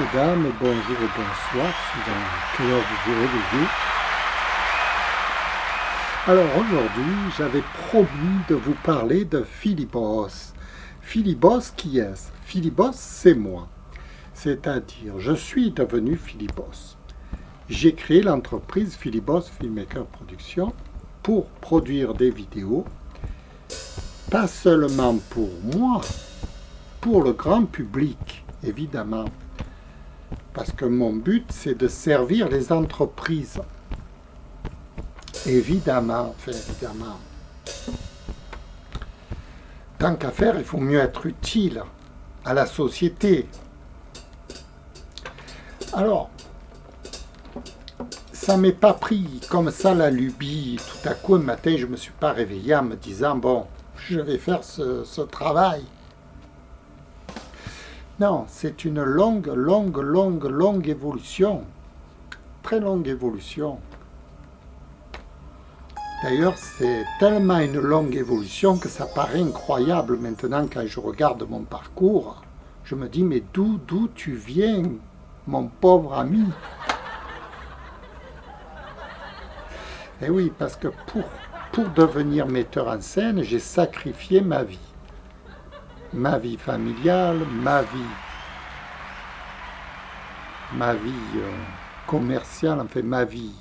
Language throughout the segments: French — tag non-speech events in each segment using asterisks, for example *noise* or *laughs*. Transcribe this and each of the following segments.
Messieurs, dames, bonjour et bonsoir, suivant quelle heure vous vous réveillez. Alors aujourd'hui, j'avais promis de vous parler de Philibos. Philibos, qui est-ce? Philibos, c'est moi. C'est-à-dire, je suis devenu Philibos. J'ai créé l'entreprise Philibos Filmmaker Production pour produire des vidéos, pas seulement pour moi, pour le grand public, évidemment. Parce que mon but, c'est de servir les entreprises. Évidemment, enfin évidemment. Tant qu'à faire, il faut mieux être utile à la société. Alors, ça m'est pas pris comme ça la lubie. Tout à coup, un matin, je me suis pas réveillé en me disant, bon, je vais faire ce travail. Non, c'est une longue, longue, longue, longue évolution. Très longue évolution. D'ailleurs, c'est tellement une longue évolution que ça paraît incroyable maintenant quand je regarde mon parcours. Je me dis, mais d'où, d'où tu viens, mon pauvre ami? Eh oui, parce que pour, pour devenir metteur en scène, j'ai sacrifié ma vie ma vie familiale, ma vie, ma vie euh, commerciale, enfin ma vie,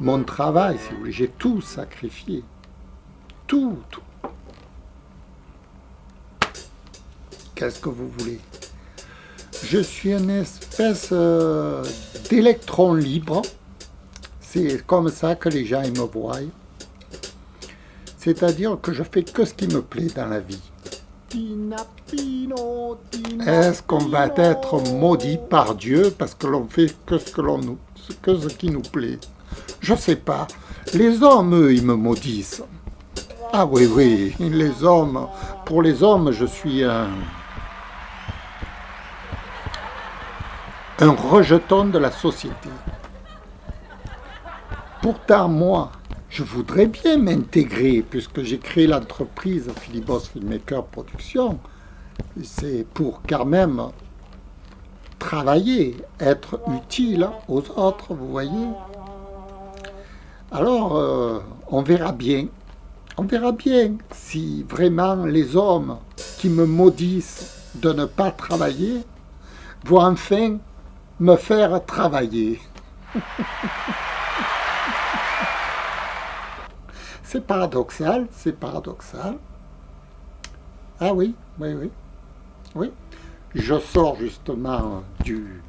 mon travail, si vous voulez, j'ai tout sacrifié. Tout, tout. Qu'est-ce que vous voulez? Je suis une espèce euh, d'électron libre. C'est comme ça que les gens me voient. C'est-à-dire que je fais que ce qui me plaît dans la vie. Est-ce qu'on va être maudit par Dieu parce que l'on fait que ce, que, que ce qui nous plaît? Je sais pas. Les hommes, eux, ils me maudissent. Ah oui, oui, les hommes. Pour les hommes, je suis un... un rejeton de la société. Pourtant, moi, je voudrais bien m'intégrer, puisque j'ai créé l'entreprise Philibos Filmmaker Production. C'est pour quand même travailler, être utile aux autres, vous voyez. Alors, euh, on verra bien. On verra bien si vraiment les hommes qui me maudissent de ne pas travailler vont enfin me faire travailler. *laughs* C'est paradoxal, c'est paradoxal. Ah oui, oui, oui. Oui. Je sors justement du,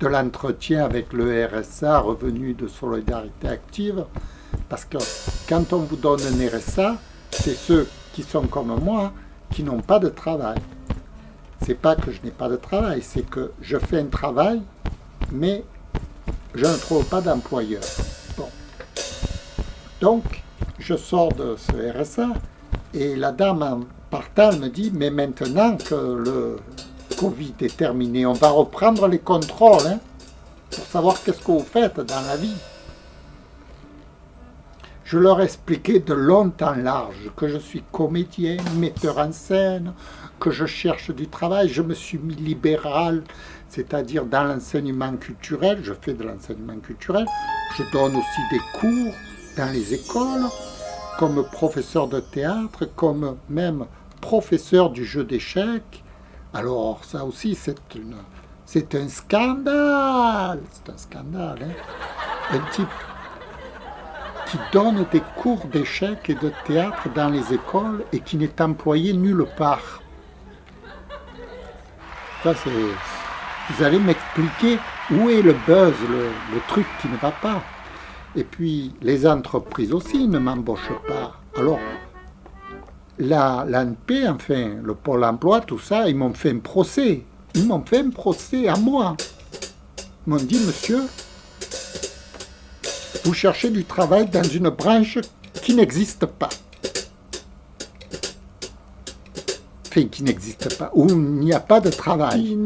de l'entretien avec le RSA, revenu de solidarité active, parce que quand on vous donne un RSA, c'est ceux qui sont comme moi, qui n'ont pas de travail. C'est pas que je n'ai pas de travail, c'est que je fais un travail, mais je ne trouve pas d'employeur. Bon. Donc, je sors de ce RSA et la dame en partant me dit « Mais maintenant que le Covid est terminé, on va reprendre les contrôles hein, pour savoir qu'est-ce que vous faites dans la vie. » Je leur expliquais de long en large que je suis comédien, metteur en scène, que je cherche du travail. Je me suis mis libéral, c'est-à-dire dans l'enseignement culturel. Je fais de l'enseignement culturel. Je donne aussi des cours dans les écoles comme professeur de théâtre, comme même professeur du jeu d'échecs. Alors ça aussi c'est un scandale, c'est un scandale, hein. un type qui donne des cours d'échecs et de théâtre dans les écoles et qui n'est employé nulle part. Vous allez m'expliquer où est le buzz, le truc qui ne va pas. Et puis, les entreprises aussi ne m'embauchent pas. Alors, l'ANP, enfin, le Pôle emploi, tout ça, ils m'ont fait un procès. Ils m'ont fait un procès à moi. Ils m'ont dit, monsieur, vous cherchez du travail dans une branche qui n'existe pas. Enfin, qui n'existe pas, où il n'y a pas de travail.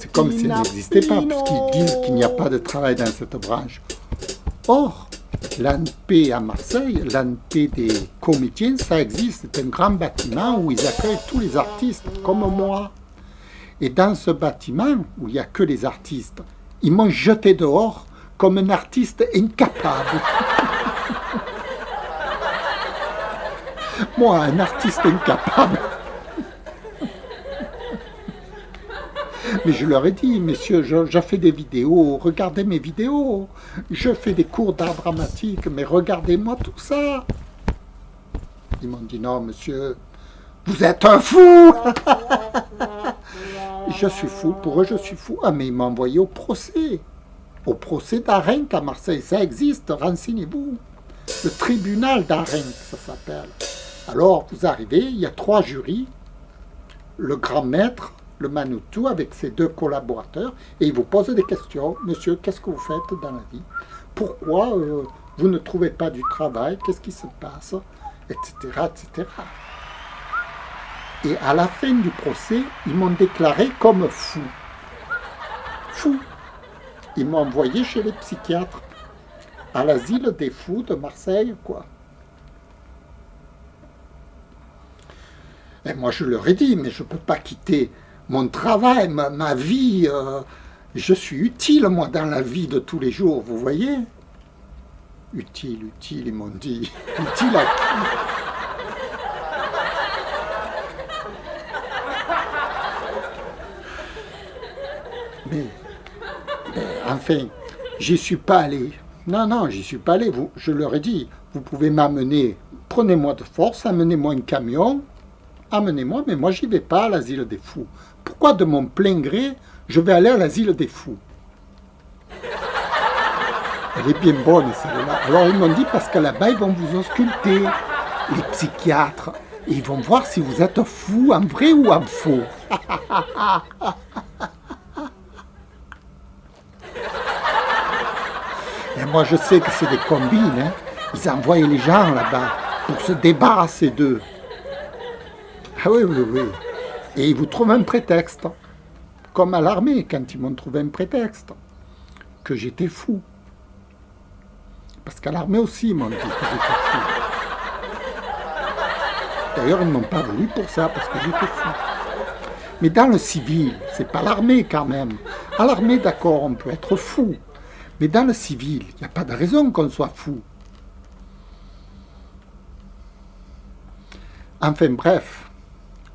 C'est comme s'il n'existait pas, puisqu'ils disent qu'il n'y a pas de travail dans cette branche. Or, l'ANP à Marseille, l'ANP des comédiens, ça existe. C'est un grand bâtiment où ils accueillent tous les artistes, comme moi. Et dans ce bâtiment, où il n'y a que les artistes, ils m'ont jeté dehors comme un artiste incapable. *laughs* Moi, un artiste incapable. Mais je leur ai dit, messieurs, je, fais des vidéos, regardez mes vidéos. Je fais des cours d'art dramatique, mais regardez-moi tout ça. Ils m'ont dit, non, monsieur, vous êtes un fou *laughs* Je suis fou, pour eux je suis fou. Ah, mais ils m'ont envoyé au procès. Au procès d'Arenc à Marseille. Ça existe, renseignez-vous. Le tribunal d'Arenc, ça s'appelle. Alors, vous arrivez, il y a trois jurys. Le grand maître, le avec ses deux collaborateurs, et il vous pose des questions. Monsieur, qu'est-ce que vous faites dans la vie? Pourquoi euh, vous ne trouvez pas du travail? Qu'est-ce qui se passe? Etc. etc. Et à la fin du procès, ils m'ont déclaré comme fou. Fou. Ils m'ont envoyé chez les psychiatres, à l'asile des fous de Marseille, quoi. Et moi, je leur ai dit, mais je ne peux pas quitter mon travail, ma, vie. Euh, je suis utile, moi, dans la vie de tous les jours, vous voyez Utile, utile, ils m'ont dit. *laughs* Utile à qui Mais, enfin, j'y suis pas allé. Non, non, j'y suis pas allé. Vous, je leur ai dit, vous pouvez m'amener, prenez-moi de force, amenez-moi un camion, amenez-moi, mais moi j'y vais pas à l'asile des fous. Pourquoi de mon plein gré, je vais aller à l'asile des fous Elle est bien bonne celle-là. Alors ils m'ont dit, parce que là-bas ils vont vous ausculter, les psychiatres, ils vont voir si vous êtes fou en vrai ou en faux. *laughs* Et moi, je sais que c'est des combines. Hein. Ils envoient les gens là-bas pour se débarrasser d'eux. Ah oui, oui, oui. Et ils vous trouvent un prétexte. Comme à l'armée, quand ils m'ont trouvé un prétexte. Que j'étais fou. Parce qu'à l'armée aussi, ils m'ont dit que j'étais fou. D'ailleurs, ils ne m'ont pas voulu pour ça, parce que j'étais fou. Mais dans le civil, c'est pas l'armée quand même. À l'armée, d'accord, on peut être fou. Mais dans le civil, il n'y a pas de raison qu'on soit fou. Enfin bref,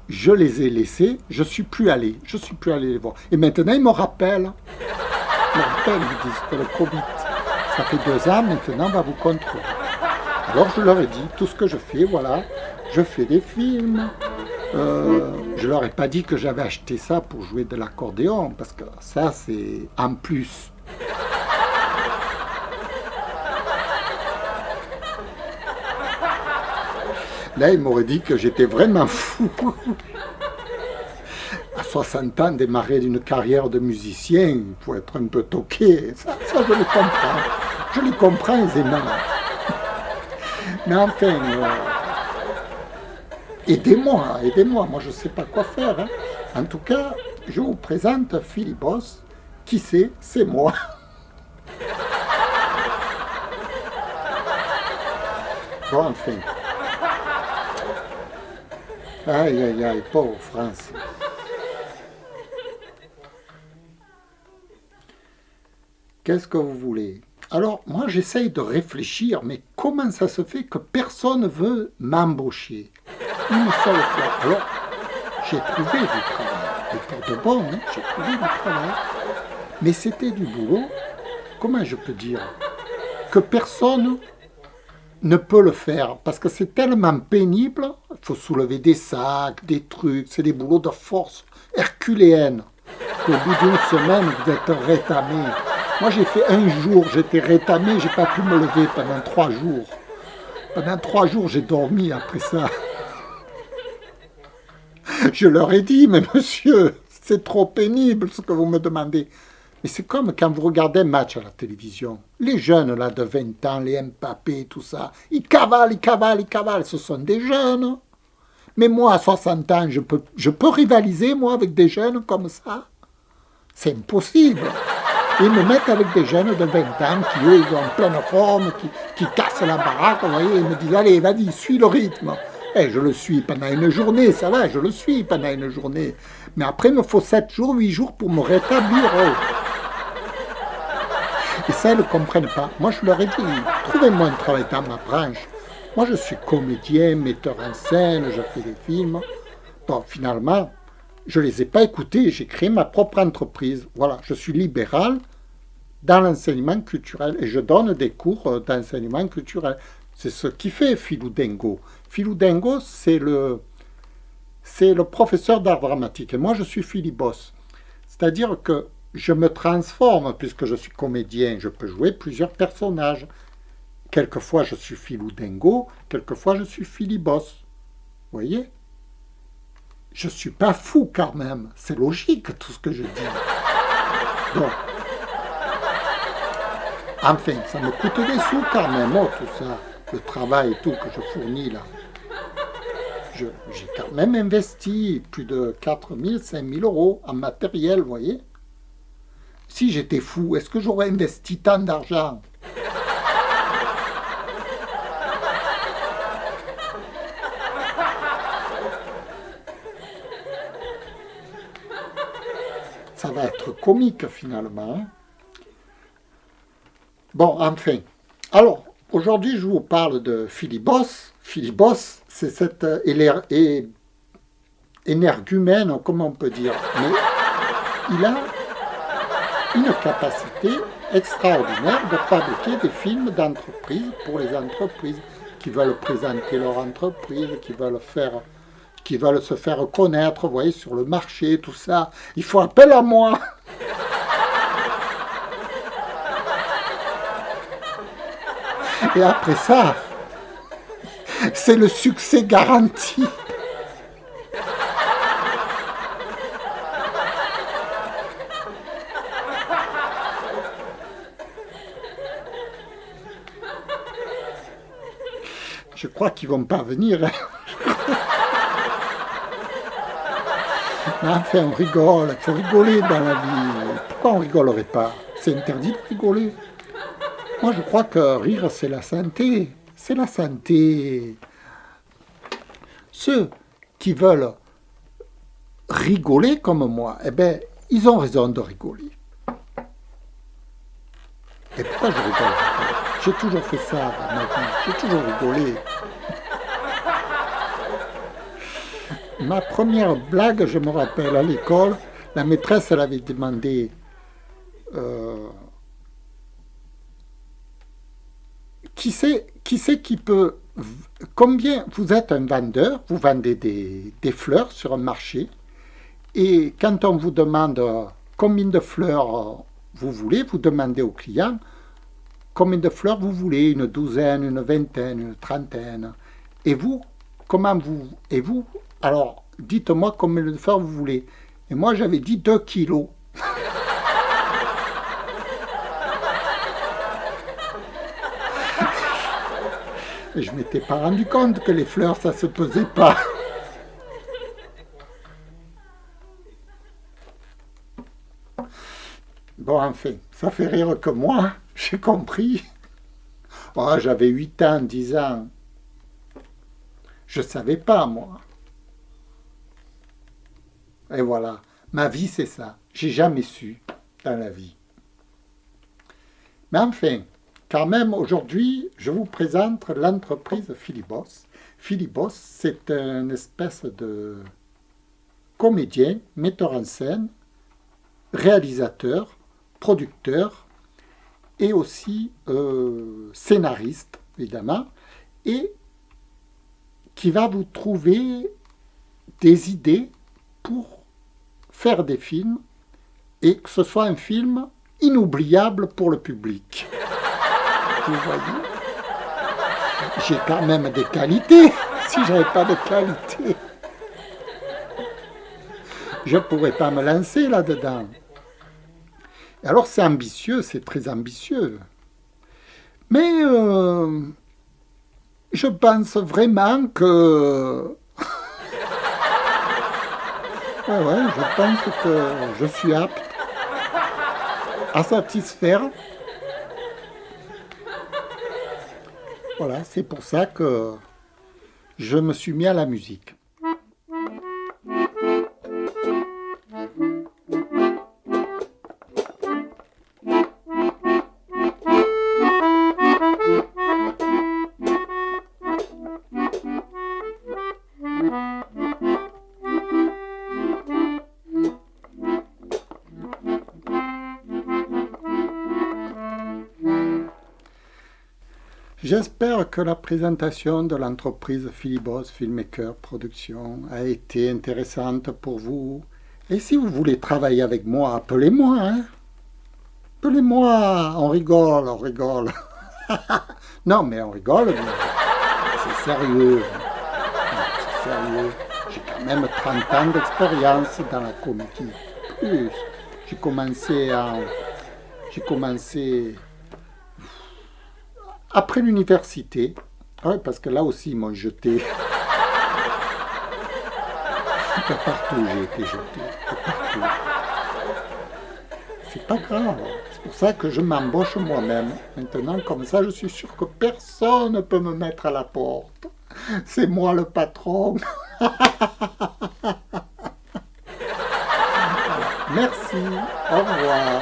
je les ai laissés, je ne suis plus allé, je suis plus allé les voir. Et maintenant, ils me rappellent, ils me rappellent, ils disent que le Covid, ça fait deux ans, maintenant, on va vous contrôler. Alors je leur ai dit, tout ce que je fais, voilà, je fais des films, euh, je leur ai pas dit que j'avais acheté ça pour jouer de l'accordéon, parce que ça, c'est en plus. Là, il m'aurait dit que j'étais vraiment fou. À 60 ans, démarrer d'une carrière de musicien, il faut être un peu toqué. Ça, ça je le comprends. Je le comprends aisément. Mais enfin, euh, aidez-moi, aidez-moi. Moi, je ne sais pas quoi faire. Hein. En tout cas, je vous présente Philibos. Qui c'est? C'est moi. Bon, enfin. Aïe, aïe, aïe, pauvre France. Qu'est-ce que vous voulez? Alors, moi, j'essaye de réfléchir, mais comment ça se fait que personne veut m'embaucher? Une seule fois. Alors, j'ai trouvé du travail. Et pour de bon, hein, j'ai trouvé du travail. Mais c'était du boulot, comment je peux dire, que personne ne peut le faire? Parce que c'est tellement pénible. Il faut soulever des sacs, des trucs, c'est des boulots de force herculéenne. Au bout d'une semaine, vous êtes rétamé. Moi, j'ai fait un jour, j'étais rétamé, j'ai pas pu me lever pendant trois jours. Pendant trois jours, j'ai dormi après ça. Je leur ai dit, mais monsieur, c'est trop pénible ce que vous me demandez. Mais c'est comme quand vous regardez un match à la télévision. Les jeunes là de 20 ans, les Mbappé, tout ça, ils cavalent, ils cavalent, ils cavalent. Ce sont des jeunes. Mais moi, à 60 ans, je peux, je peux rivaliser, moi, avec des jeunes comme ça C'est impossible. Ils me mettent avec des jeunes de 20 ans qui, eux, ils ont pleine forme, qui, qui cassent la baraque, vous voyez. Ils me disent, allez, vas-y, suis le rythme. Eh, je le suis pendant une journée, ça va, je le suis pendant une journée. Mais après, il me faut 7 jours, 8 jours pour me rétablir. Et ça, ils ne comprennent pas. Moi, je leur ai dit, trouvez-moi un travail dans ma branche. Moi, je suis comédien, metteur en scène, je fais des films. Bon, finalement, je ne les ai pas écoutés, j'ai créé ma propre entreprise. Voilà, je suis libéral dans l'enseignement culturel et je donne des cours euh, d'enseignement culturel. C'est ce qui fait Philou Dengo. Philou Dengo, c'est le, c'est le professeur d'art dramatique. Et moi, je suis Philibos. C'est-à-dire que je me transforme, puisque je suis comédien, je peux jouer plusieurs personnages. Quelquefois, je suis Philou Dengo, quelquefois, je suis Philibos. Vous voyez? Je ne suis pas fou quand même. C'est logique, tout ce que je dis. Donc, enfin, ça me coûte des sous quand même, oh, tout ça. Le travail et tout que je fournis là j'ai quand même investi plus de 4 000, 5 000 euros en matériel, vous voyez? Si j'étais fou, est-ce que j'aurais investi tant d'argent? Comique finalement. Bon, enfin. Alors, aujourd'hui, je vous parle de Philibos. Philibos, c'est cette euh, énergumène, comment on peut dire, mais il a une capacité extraordinaire de fabriquer des films d'entreprise pour les entreprises qui veulent présenter leur entreprise, qui veulent faire qui veulent se faire connaître, vous voyez, sur le marché, tout ça. Il faut appel à moi *laughs* Et après ça, c'est le succès garanti. Je crois qu'ils vont pas venir. Enfin, on rigole, il faut rigoler dans la vie. Pourquoi on rigolerait pas? C'est interdit de rigoler. Moi, je crois que rire, c'est la santé c'est la santé. Ceux qui veulent rigoler comme moi, eh bien, ils ont raison de rigoler. Et pourquoi je rigole? J'ai toujours fait ça dans ma vie, j'ai toujours rigolé. Ma première blague, je me rappelle, à l'école, la maîtresse, elle avait demandé... Euh, qui c'est qui, qui peut... Combien vous êtes un vendeur, vous vendez des, fleurs sur un marché, et quand on vous demande combien de fleurs vous voulez, vous demandez au client combien de fleurs vous voulez, une douzaine, une vingtaine, une trentaine. Et vous, comment vous... Et vous, alors, dites-moi combien de fleurs vous voulez. Et moi, j'avais dit 2 kilos. *laughs* Et je m'étais pas rendu compte que les fleurs, ça se pesait pas. Bon, enfin, ça fait rire que moi, j'ai compris. Oh, j'avais 8 ans, 10 ans. Je savais pas, moi. Et voilà, ma vie, c'est ça. J'ai jamais su dans la vie. Mais enfin, quand même, aujourd'hui, je vous présente l'entreprise Philibos. Philibos, c'est une espèce de comédien, metteur en scène, réalisateur, producteur et aussi euh, scénariste, évidemment, et qui va vous trouver des idées pour faire des films et que ce soit un film inoubliable pour le public vous voyez? J'ai quand même des qualités. *laughs* Si j'avais pas de qualité, je ne pourrais pas me lancer là-dedans. Alors c'est ambitieux, c'est très ambitieux. Mais euh, je pense vraiment que... ouais, je pense que je suis apte à satisfaire Voilà, c'est pour ça que je me suis mis à la musique. J'espère que la présentation de l'entreprise Philibos Filmmaker Production a été intéressante pour vous. Et si vous voulez travailler avec moi, appelez-moi. Hein. appelez-moi, on rigole, on rigole. *laughs* non, mais on rigole, c'est sérieux. C'est sérieux. J'ai quand même 30 ans d'expérience dans la comédie. Plus, j'ai commencé en... J'ai commencé après l'université, parce que là aussi ils m'ont jeté. *laughs* partout j'ai été jeté. C'est pas grave, c'est pour ça que je m'embauche moi-même. Maintenant, comme ça, je suis sûr que personne ne peut me mettre à la porte. C'est moi le patron. *laughs* Merci. Au revoir.